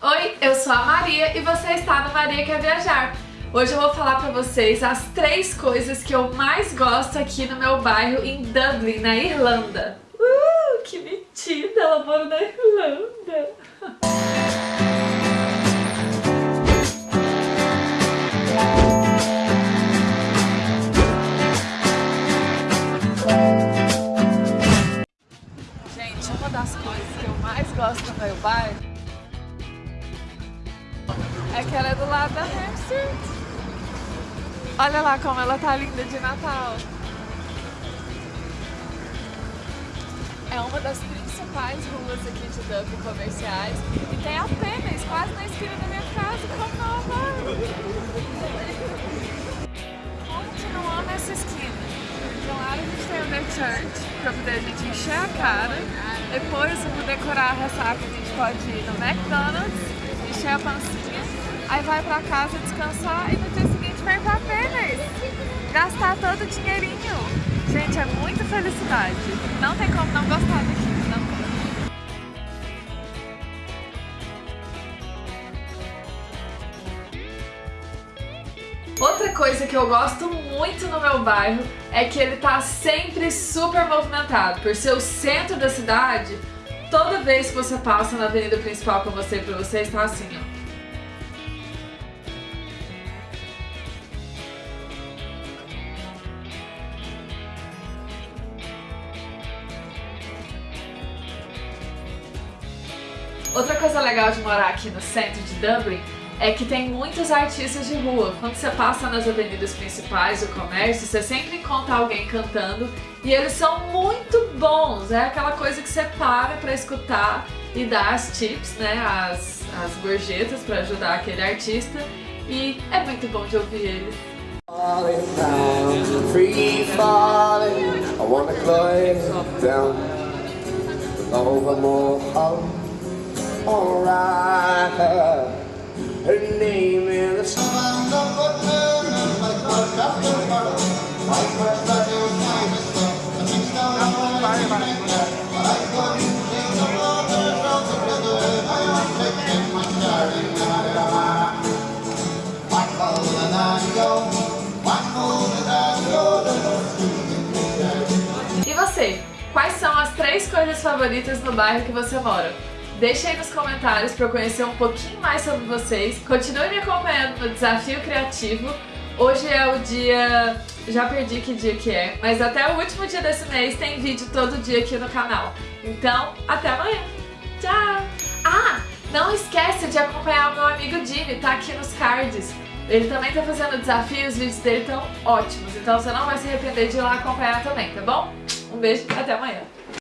Oi, eu sou a Maria e você está no Maria Quer Viajar. Hoje eu vou falar pra vocês as três coisas que eu mais gosto aqui no meu bairro em Dublin, na Irlanda. Uh, que metida, ela mora na Irlanda. Gente, uma das coisas que eu mais gosto no meu bairro é que ela é do lado da Hampstead. Olha lá como ela tá linda de Natal. É uma das principais ruas aqui de Dublin comerciais e tem apenas quase na esquina da minha casa, como que não ama essa esquina? De um lado a gente tem o The Church, pra poder a gente encher a cara. Depois, pra decorar a ressaca, a gente pode ir no McDonald's, encher a pancinha aí vai pra casa descansar e no dia seguinte vai pra Venice. Gastar todo o dinheirinho. Gente, é muita felicidade. Não tem como não gostar daqui. Outra coisa que eu gosto muito no meu bairro é que ele tá sempre super movimentado. Por ser o centro da cidade, toda vez que você passa na avenida principal que eu mostrei pra vocês, tá assim, ó. Outra coisa legal de morar aqui no centro de Dublin é que tem muitos artistas de rua. Quando você passa nas avenidas principais do comércio, você sempre encontra alguém cantando e eles são muito bons. É aquela coisa que você para pra escutar e dá as tips, né, as, as gorjetas pra ajudar aquele artista e é muito bom de ouvir eles. Falling down, free falling, I wanna climb down, over more Her name is E você? Quais são as três coisas favoritas no bairro que você mora? Deixe aí nos comentários para eu conhecer um pouquinho mais sobre vocês. Continue me acompanhando no Desafio Criativo. Hoje é o dia... já perdi que dia que é, mas até o último dia desse mês tem vídeo todo dia aqui no canal. Então, até amanhã. Tchau! Ah, não esquece de acompanhar o meu amigo Jimmy, tá aqui nos cards. Ele também tá fazendo desafios, os vídeos dele estão ótimos, então você não vai se arrepender de ir lá acompanhar também, tá bom? Um beijo, até amanhã.